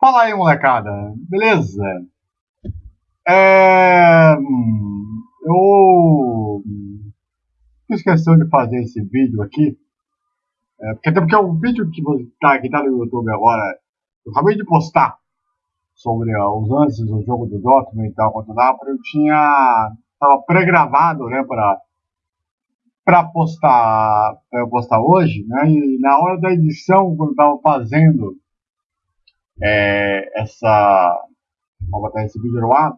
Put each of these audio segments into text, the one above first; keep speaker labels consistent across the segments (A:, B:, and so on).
A: Fala aí, molecada. Beleza? É... hum, Eu fiz questão de fazer esse vídeo aqui. É, porque até porque é um vídeo que tá, que tá no YouTube agora. Eu acabei de postar sobre os lances do jogo do Dortmund e tal contra o Napoli. Eu tinha. Tava pré-gravado, né, para para postar, pra postar hoje, né? E na hora da edição, quando eu tava fazendo é, essa. Vou botar esse vídeo ar.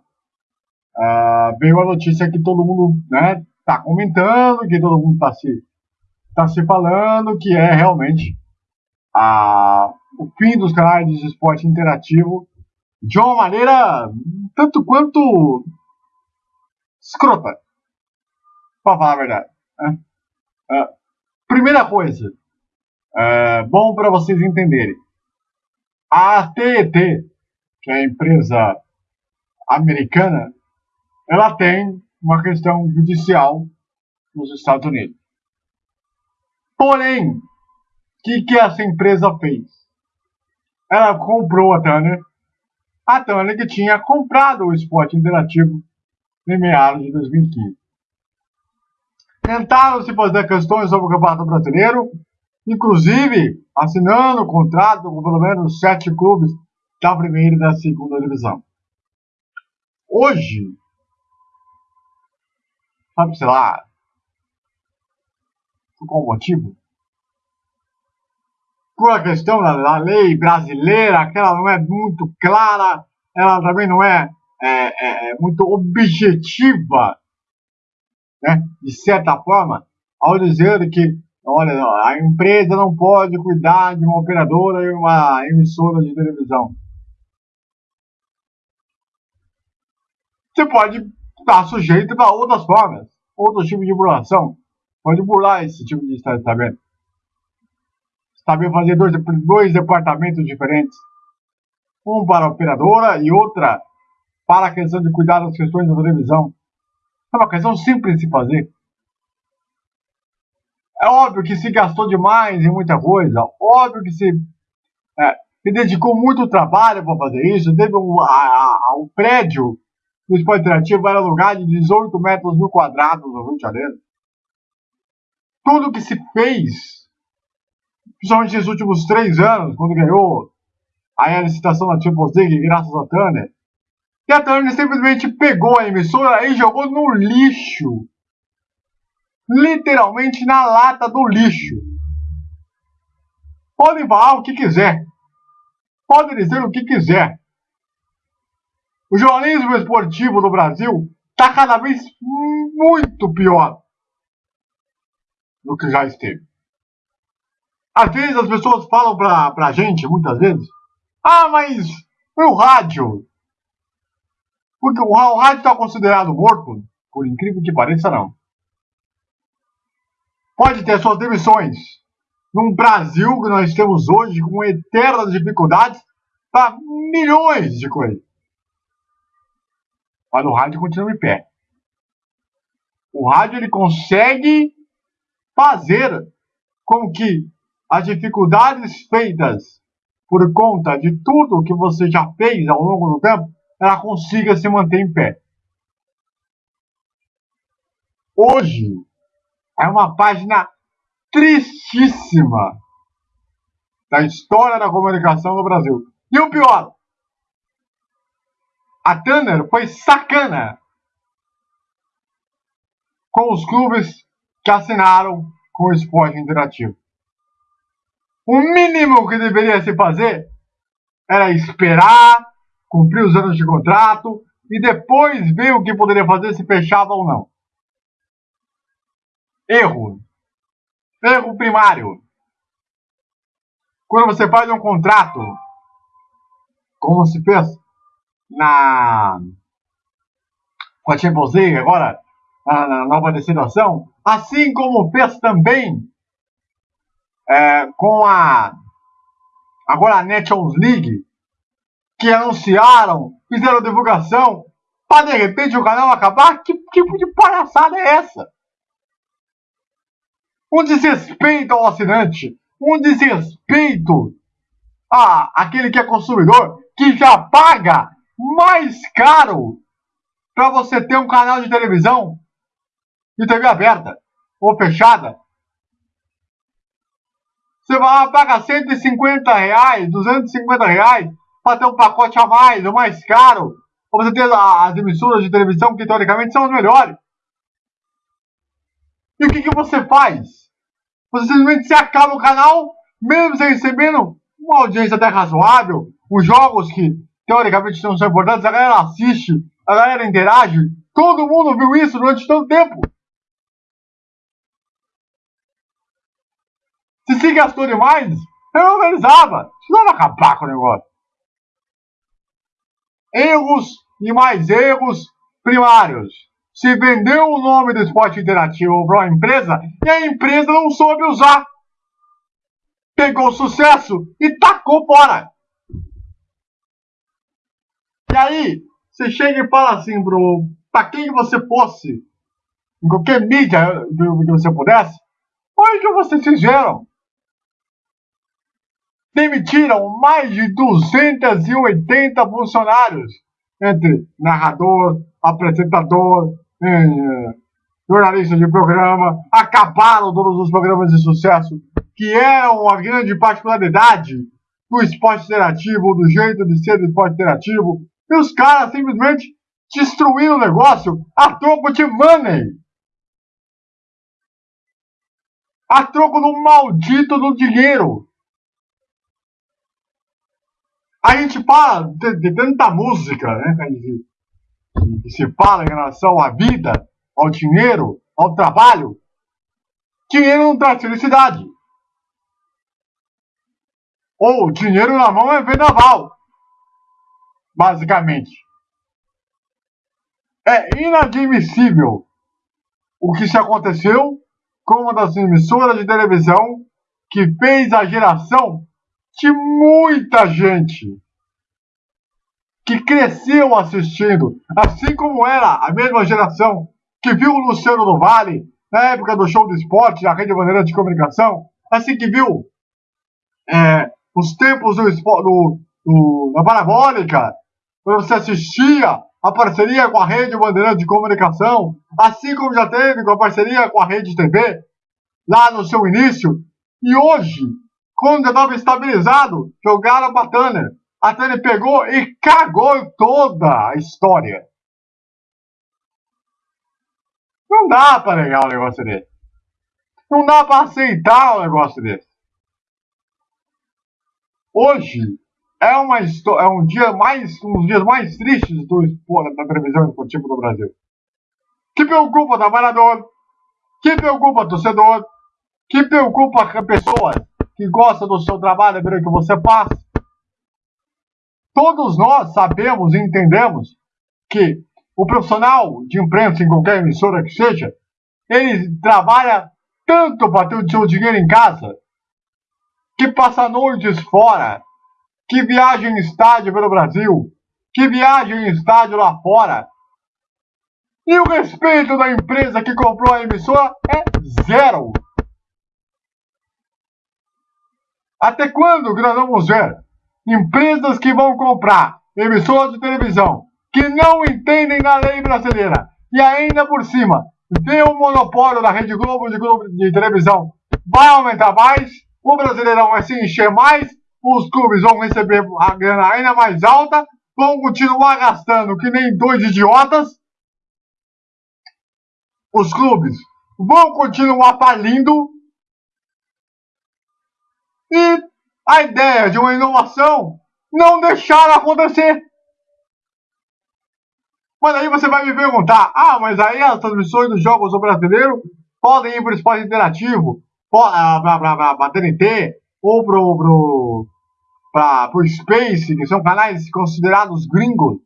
A: Uh, veio a notícia que todo mundo né, tá comentando, que todo mundo tá se, tá se falando, que é realmente a, o fim dos canais de esporte interativo de uma maneira tanto quanto escrota, para falar a verdade. Né? Uh, primeira coisa, uh, bom para vocês entenderem. A AT&T, que é a empresa americana, ela tem uma questão judicial nos Estados Unidos. Porém, o que, que essa empresa fez? Ela comprou a Turner, a Turner que tinha comprado o esporte interativo em meados de 2015. Tentaram se fazer questões sobre o Campeonato Brasileiro, inclusive assinando contrato com pelo menos sete clubes da primeira e da segunda divisão. Hoje, sabe, sei lá, por qual motivo? Por a questão da, da, lei brasileira, que ela não é muito clara, ela também não é, é, é, é muito objetiva, né, de certa forma, ao dizer que Olha, a empresa não pode cuidar de uma operadora e uma emissora de televisão. Você pode estar sujeito para outras formas, outros tipos de burlação. Pode burlar esse tipo de estamento. Saber fazer dois, dois departamentos diferentes. Um para a operadora e outra para a questão de cuidar das questões da televisão. É uma questão simples de fazer. É óbvio que se gastou demais em muita coisa, óbvio que se, é, se dedicou muito trabalho para fazer isso. Teve um, a, a, um prédio do esporte interativo era lugar de 18 metros mil quadrados no Rio de Janeiro. Tudo que se fez, principalmente nesses últimos três anos, quando ganhou a licitação da Champions League, graças a Turner, e a Turner simplesmente pegou a emissora e jogou no lixo literalmente na lata do lixo. Pode falar o que quiser. Pode dizer o que quiser. O jornalismo esportivo no Brasil está cada vez muito pior do que já esteve. Às vezes as pessoas falam pra, pra gente, muitas vezes, ah, mas o rádio. Porque o, o rádio está considerado morto, por incrível que pareça, não pode ter suas demissões. Num Brasil que nós temos hoje com eternas dificuldades para milhões de coisas. Mas o rádio continua em pé. O rádio ele consegue fazer com que as dificuldades feitas por conta de tudo que você já fez ao longo do tempo, ela consiga se manter em pé. Hoje, é uma página tristíssima da história da comunicação no Brasil. E o pior, a Tanner foi sacana com os clubes que assinaram com o esporte interativo. O mínimo que deveria se fazer era esperar, cumprir os anos de contrato e depois ver o que poderia fazer se fechava ou não. Erro. Erro primário. Quando você faz um contrato, como se fez na com a Champions League agora, na, na nova destinação, assim como fez também é, com a agora a Nations League, que anunciaram, fizeram divulgação, para de repente o canal acabar? Que tipo de palhaçada é essa? Um desrespeito ao assinante, um desrespeito a aquele que é consumidor, que já paga mais caro para você ter um canal de televisão de TV aberta ou fechada. Você vai lá, paga 150 reais, 250 reais para ter um pacote a mais, o mais caro, para você ter as emissoras de televisão que teoricamente são as melhores. E o que, que você faz? Você simplesmente se acaba o canal, mesmo você recebendo uma audiência até razoável, os jogos que teoricamente não são importantes, a galera assiste, a galera interage, todo mundo viu isso durante todo o tempo. Se se gastou demais, eu organizava, precisava acabar com o negócio. Erros e mais erros primários. Se vendeu o nome do esporte interativo para uma empresa e a empresa não soube usar. Pegou sucesso e tacou fora. E aí, você chega e fala assim pro, pra quem você fosse, em qualquer mídia que você pudesse, olha que vocês fizeram. Demitiram mais de 280 funcionários, entre narrador, apresentador, eh, jornalista de programa, acabaram todos os programas de sucesso, que eram a grande particularidade do esporte interativo, do jeito de ser do esporte interativo, e os caras simplesmente destruíram o negócio a troco de money. A troco do maldito do dinheiro. A gente fala de, de tanta música, né? Se fala em relação à vida, ao dinheiro, ao trabalho. Dinheiro não traz felicidade. Ou dinheiro na mão é vendaval basicamente. É inadmissível o que se aconteceu com uma das emissoras de televisão que fez a geração de muita gente que cresceu assistindo, assim como era a mesma geração que viu o Luciano do Vale na época do show do esporte, a Rede Bandeira de Comunicação, assim que viu é, os tempos do, do, do, da Parabólica, quando você assistia a parceria com a Rede Bandeirante de Comunicação, assim como já teve com a parceria com a Rede TV, lá no seu início. E hoje, quando já estava estabilizado, jogaram para Tanner. A Tanner pegou e cagou toda a história. Não dá para negar um negócio desse. Não dá para aceitar um negócio desse. Hoje, é, uma, é um dia mais, um dos dias mais tristes do, da televisão esportiva do Brasil. Que preocupa o trabalhador, que preocupa o torcedor, que preocupa a pessoa que gosta do seu trabalho, ver o que você faz. Todos nós sabemos e entendemos que o profissional de imprensa, em qualquer emissora que seja, ele trabalha tanto para ter o seu dinheiro em casa, que passa noites fora, que viaja em estádio pelo Brasil, que viaja em estádio lá fora. E o respeito da empresa que comprou a emissora é zero. Até quando vamos ver empresas que vão comprar emissoras de televisão que não entendem da lei brasileira e ainda por cima vê o monopólio da Rede Globo de, Globo de televisão vai aumentar mais, o Brasileirão vai se encher mais os clubes vão receber a grana ainda mais alta, vão continuar gastando que nem dois idiotas. Os clubes vão continuar falindo. E a ideia de uma inovação não deixaram acontecer. Mas aí você vai me perguntar: ah, mas aí as transmissões dos jogos do brasileiro podem ir para o esporte interativo, para a TNT, ou pra, pro Space, que são canais considerados gringos.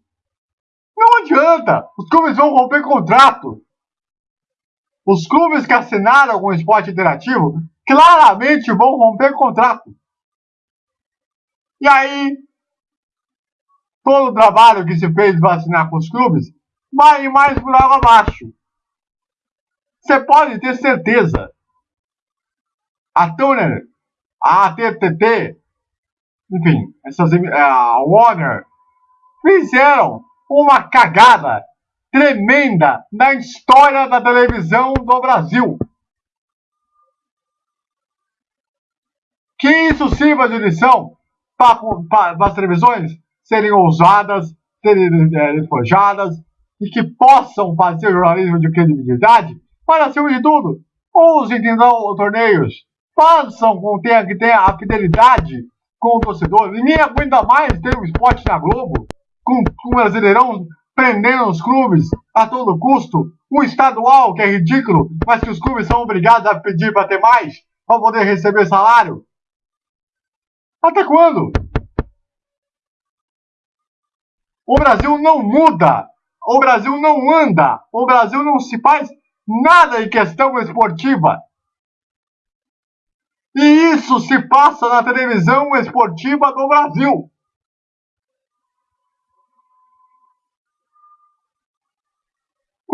A: Não adianta, os clubes vão romper contrato. Os clubes que assinaram com o esporte interativo claramente vão romper contrato. E aí, todo o trabalho que se fez assinar com os clubes vai mais por água abaixo. Você pode ter certeza. A Turner a ATTT enfim, essas, a Warner fizeram uma cagada tremenda na história da televisão do Brasil. Que isso sirva de lição para, as televisões serem ousadas, serem é, e que possam fazer jornalismo de credibilidade, para acima de tudo, ousem tentar torneios, façam com que tenha a fidelidade com o torcedor. Ninguém aguenta mais ter um esporte na Globo, com, com o Brasileirão prendendo os clubes a todo custo. Um estadual que é ridículo, mas que os clubes são obrigados a pedir para ter mais, para poder receber salário. Até quando? O Brasil não muda. O Brasil não anda. O Brasil não se faz nada em questão esportiva. E isso se passa na televisão esportiva do Brasil.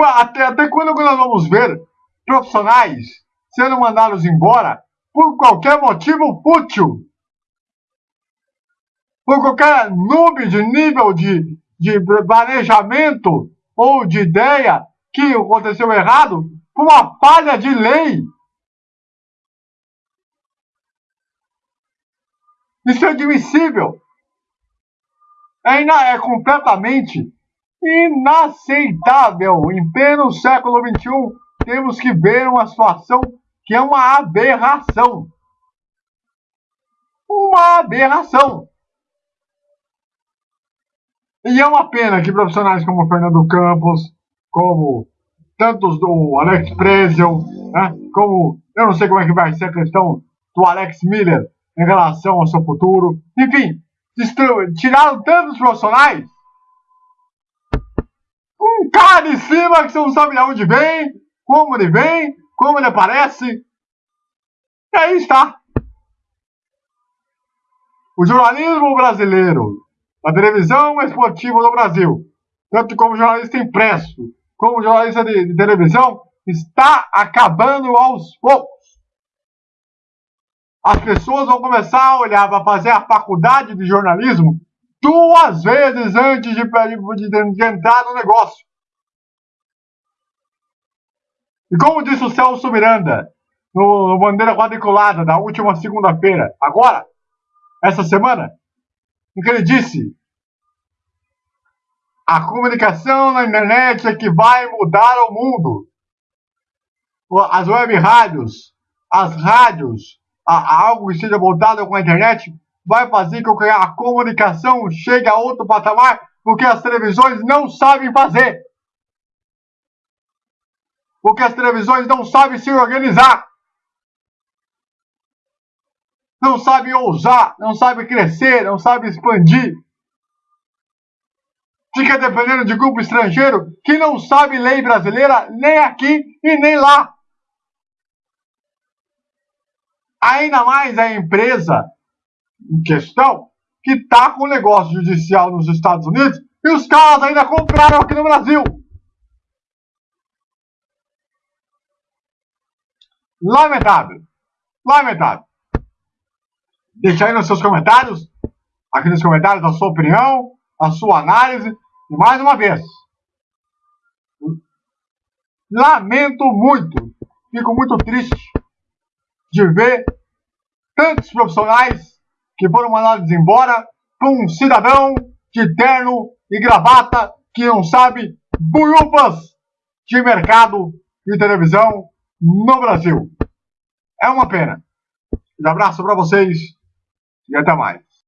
A: Até, até quando nós vamos ver profissionais sendo mandados embora por qualquer motivo fútil? Por qualquer noob de nível de, de planejamento ou de ideia que aconteceu errado por uma falha de lei. Isso é admissível. É, é completamente inaceitável. Em pleno século XXI, temos que ver uma situação que é uma aberração. Uma aberração. E é uma pena que profissionais como Fernando Campos, como tantos do Alex Prezel, né, como eu não sei como é que vai ser a questão do Alex Miller em relação ao seu futuro. Enfim, tiraram tantos profissionais um cara de cima que você não sabe de onde vem, como ele vem, como ele aparece. E aí está. O jornalismo brasileiro, a televisão esportiva do Brasil, tanto como jornalista impresso, como jornalista de, de televisão, está acabando aos poucos. As pessoas vão começar a olhar para fazer a faculdade de jornalismo duas vezes antes de, de, de entrar no negócio. E como disse o Celso Miranda no, no Bandeira Quadriculada da última segunda-feira, agora, essa semana, que ele disse? A comunicação na internet é que vai mudar o mundo. As web rádios, as rádios, a, algo que seja voltado com a internet, vai fazer com que a comunicação chegue a outro patamar, porque as televisões não sabem fazer. Porque as televisões não sabem se organizar. Não sabem ousar, não sabem crescer, não sabem expandir fica dependendo de grupo estrangeiro que não sabe lei brasileira nem aqui e nem lá. Ainda mais a empresa em questão que está com negócio judicial nos Estados Unidos e os caras ainda compraram aqui no Brasil. Lamentável. Lamentável. Deixa aí nos seus comentários, aqui nos comentários, a sua opinião, a sua análise e mais uma vez, lamento muito, fico muito triste de ver tantos profissionais que foram mandados embora por um cidadão de terno e gravata que não sabe buiufas de mercado de televisão no Brasil. É uma pena. Um abraço para vocês e até mais.